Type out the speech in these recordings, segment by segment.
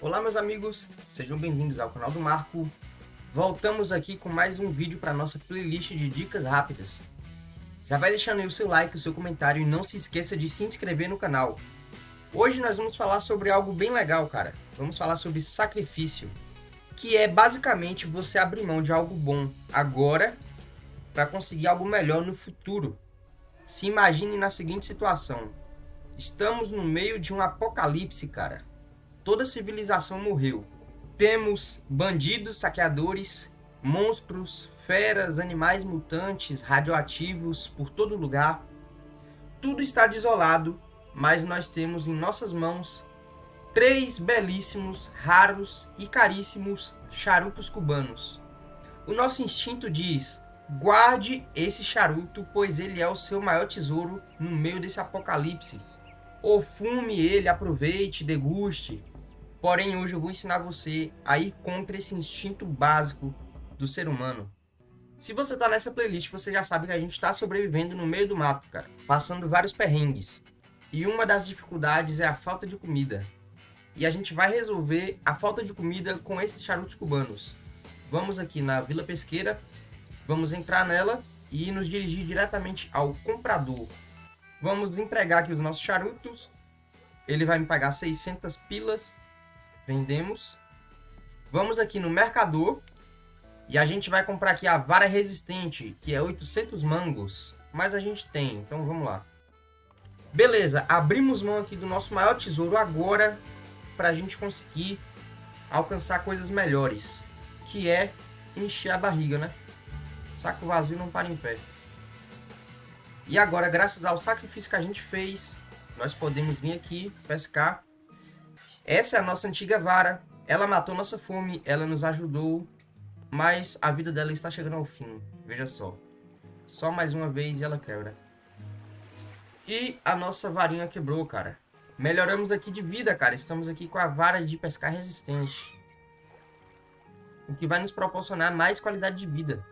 Olá meus amigos, sejam bem-vindos ao canal do Marco. Voltamos aqui com mais um vídeo para nossa playlist de dicas rápidas. Já vai deixando aí o seu like, o seu comentário e não se esqueça de se inscrever no canal. Hoje nós vamos falar sobre algo bem legal, cara. Vamos falar sobre sacrifício, que é basicamente você abrir mão de algo bom agora para conseguir algo melhor no futuro. Se imagine na seguinte situação: estamos no meio de um apocalipse, cara toda civilização morreu. Temos bandidos, saqueadores, monstros, feras, animais mutantes, radioativos por todo lugar. Tudo está desolado, mas nós temos em nossas mãos três belíssimos, raros e caríssimos charutos cubanos. O nosso instinto diz: guarde esse charuto, pois ele é o seu maior tesouro no meio desse apocalipse. Ou fume ele, aproveite, deguste, Porém, hoje eu vou ensinar você a ir contra esse instinto básico do ser humano. Se você tá nessa playlist, você já sabe que a gente está sobrevivendo no meio do mato, cara, passando vários perrengues. E uma das dificuldades é a falta de comida. E a gente vai resolver a falta de comida com esses charutos cubanos. Vamos aqui na Vila Pesqueira, vamos entrar nela e nos dirigir diretamente ao comprador. Vamos empregar aqui os nossos charutos. Ele vai me pagar 600 pilas vendemos. Vamos aqui no mercador e a gente vai comprar aqui a vara resistente, que é 800 mangos, mas a gente tem, então vamos lá. Beleza, abrimos mão aqui do nosso maior tesouro agora para a gente conseguir alcançar coisas melhores, que é encher a barriga, né? Saco vazio não para em pé. E agora, graças ao sacrifício que a gente fez, nós podemos vir aqui pescar essa é a nossa antiga vara. Ela matou nossa fome, ela nos ajudou, mas a vida dela está chegando ao fim. Veja só. Só mais uma vez e ela quebra. E a nossa varinha quebrou, cara. Melhoramos aqui de vida, cara. Estamos aqui com a vara de pescar resistente. O que vai nos proporcionar mais qualidade de vida.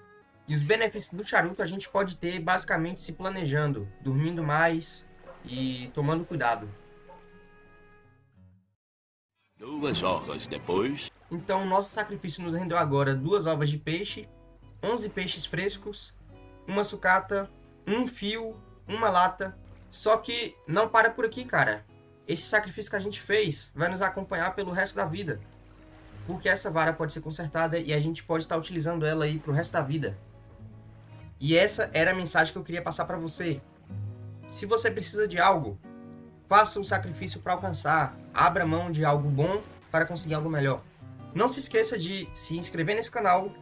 E os benefícios do charuto a gente pode ter basicamente se planejando, dormindo mais e tomando cuidado. Duas horas depois... Então, nosso sacrifício nos rendeu agora duas ovas de peixe, 11 peixes frescos, uma sucata, um fio, uma lata. Só que não para por aqui, cara. Esse sacrifício que a gente fez vai nos acompanhar pelo resto da vida. Porque essa vara pode ser consertada e a gente pode estar utilizando ela aí pro resto da vida. E essa era a mensagem que eu queria passar para você. Se você precisa de algo, Faça um sacrifício para alcançar. Abra mão de algo bom para conseguir algo melhor. Não se esqueça de se inscrever nesse canal,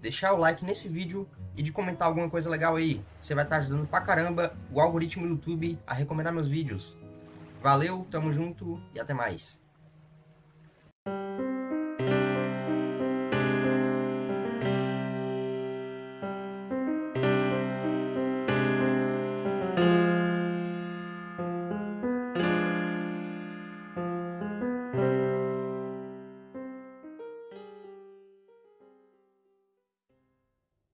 deixar o like nesse vídeo e de comentar alguma coisa legal aí. Você vai estar ajudando pra caramba o algoritmo do YouTube a recomendar meus vídeos. Valeu, tamo junto e até mais.